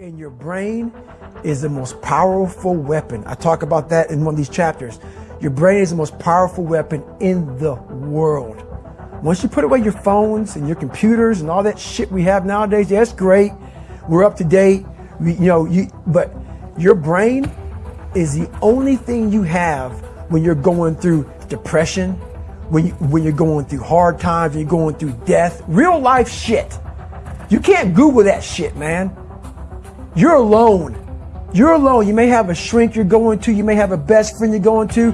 And your brain is the most powerful weapon. I talk about that in one of these chapters. Your brain is the most powerful weapon in the world. Once you put away your phones and your computers and all that shit we have nowadays, yeah, that's great. We're up to date. We, you know, you, but your brain is the only thing you have when you're going through depression, when, you, when you're going through hard times, when you're going through death, real life shit. You can't Google that shit, man. You're alone. You're alone. You may have a shrink you're going to, you may have a best friend you're going to,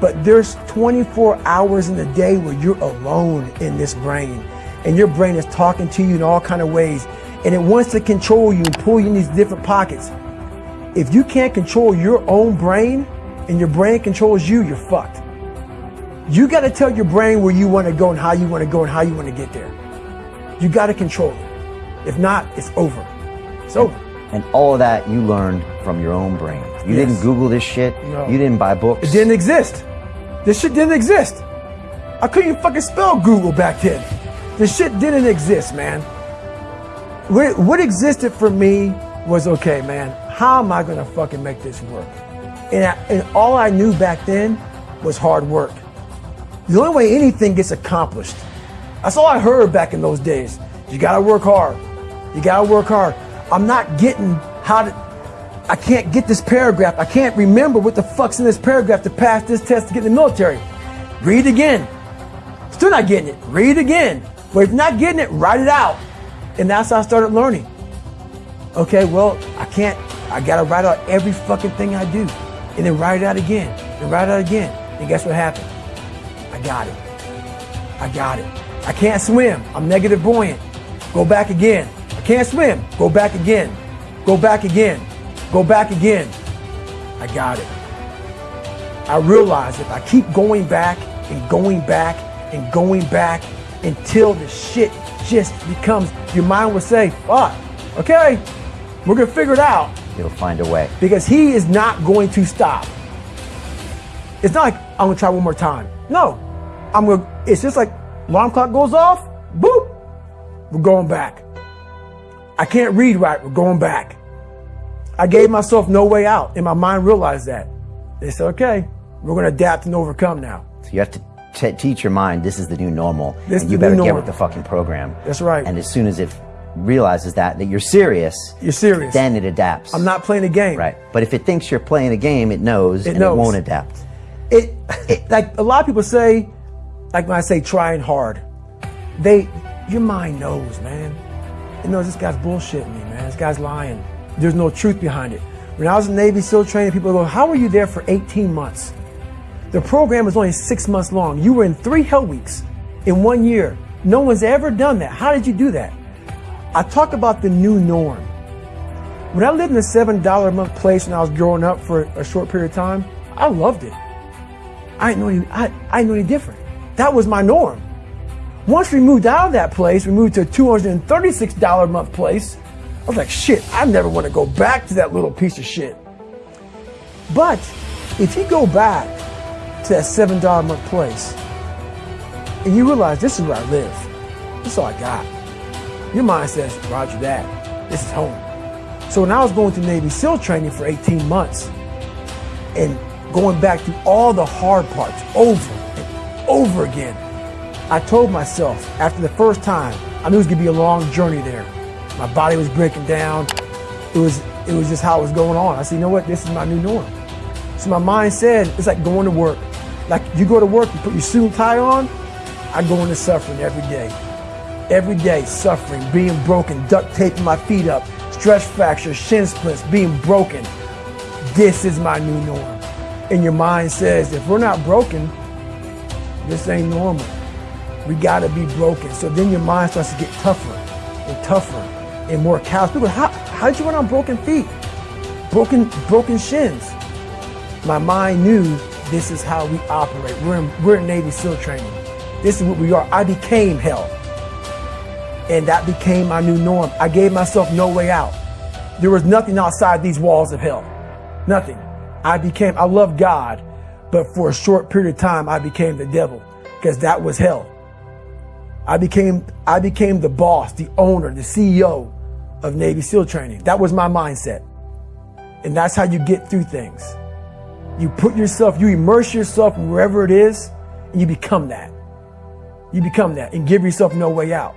but there's 24 hours in the day where you're alone in this brain. And your brain is talking to you in all kind of ways. And it wants to control you and pull you in these different pockets. If you can't control your own brain and your brain controls you, you're fucked. You got to tell your brain where you want to go and how you want to go and how you want to get there. You got to control it. If not, it's over. It's over. And all of that you learned from your own brain. You Yes. didn't Google this shit. No. You didn't buy books. It didn't exist. This shit didn't exist. I couldn't even fucking spell Google back then. This shit didn't exist, man. What, what existed for me was okay, man. How am I gonna fucking make this work? And, I, and all I knew back then was hard work. The only way anything gets accomplished. That's all I heard back in those days. You gotta work hard. You gotta work hard. I'm not getting how to. I can't get this paragraph. I can't remember what the fuck's in this paragraph to pass this test to get in the military. Read again. Still not getting it. Read again. But if not getting it, write it out. And that's how I started learning. Okay, well, I can't, I gotta write out every fucking thing I do. And then write it out again. And write it out again. And guess what happened? I got it. I got it. I can't swim. I'm negative buoyant. Go back again. I can't swim. Go back again. Go back again. Go back again. I got it. I realize if I keep going back and going back and going back until the shit just becomes, your mind will say, fuck, okay, we're gonna figure it out You'll find a way. because he is not going to stop. It's not like I'm gonna try one more time. No, I'm gonna. It's just like alarm clock goes off. Boop, we're going back. I can't read right. We're going back. I gave myself no way out, and my mind realized that. They said, "Okay, we're gonna adapt and overcome now." So you have to t- teach your mind this is the new normal, This and is you the new better get with the fucking program. That's right. And as soon as it realizes that that you're serious, You're serious. then it adapts. I'm not playing a game. right. But if it thinks you're playing a game, it knows It and knows. it won't adapt. it, it like a lot of people say, like when I say trying hard, they your mind knows, man. It know, this guy's bullshitting me, man. This guy's lying. There's no truth behind it. When I was in Navy SEAL training, people go, "How were you there for 18 months?" The program was only six months long. You were in three hell weeks in one year. No one's ever done that. How did you do that? I talk about the new norm. When I lived in a seven dollar a month place when I was growing up for a short period of time, I loved it. I didn't know any, I, I didn't know any different. That was my norm. Once we moved out of that place, we moved to a $236 a month place. I was like, shit, I never want to go back to that little piece of shit. But if you go back to that $7 a month place and you realize this is where I live, this is all I got. Your mind says, Roger that. This is home. So when I was going through Navy SEAL training for 18 months and going back through all the hard parts over and over again, I told myself after the first time, I knew it was gonna be a long journey there. My body was breaking down. It was it was just how it was going on. I said, you know what, this is my new norm. So my mind said, it's like going to work. Like you go to work, you put your suit and tie on, I go into suffering every day. Every day, suffering, being broken, duct taping my feet up, stress fractures, shin splints, being broken. This is my new norm. And your mind says, if we're not broken, this ain't normal. We gotta be broken. So then your mind starts to get tougher and tougher and more callous. People, how, how'd you run on broken feet? Broken, broken shins. My mind knew this is how we operate. We're in, we're in Navy SEAL training. This is what we are. I became hell. And that became my new norm. I gave myself no way out. There was nothing outside these walls of hell. Nothing. I became, I love God, but for a short period of time, I became the devil because that was hell. I became, I became the boss, the owner, the CEO of Navy SEAL training. That was my mindset. And that's how you get through things. You put yourself, you immerse yourself wherever it is, and you become that. You become that and give yourself no way out.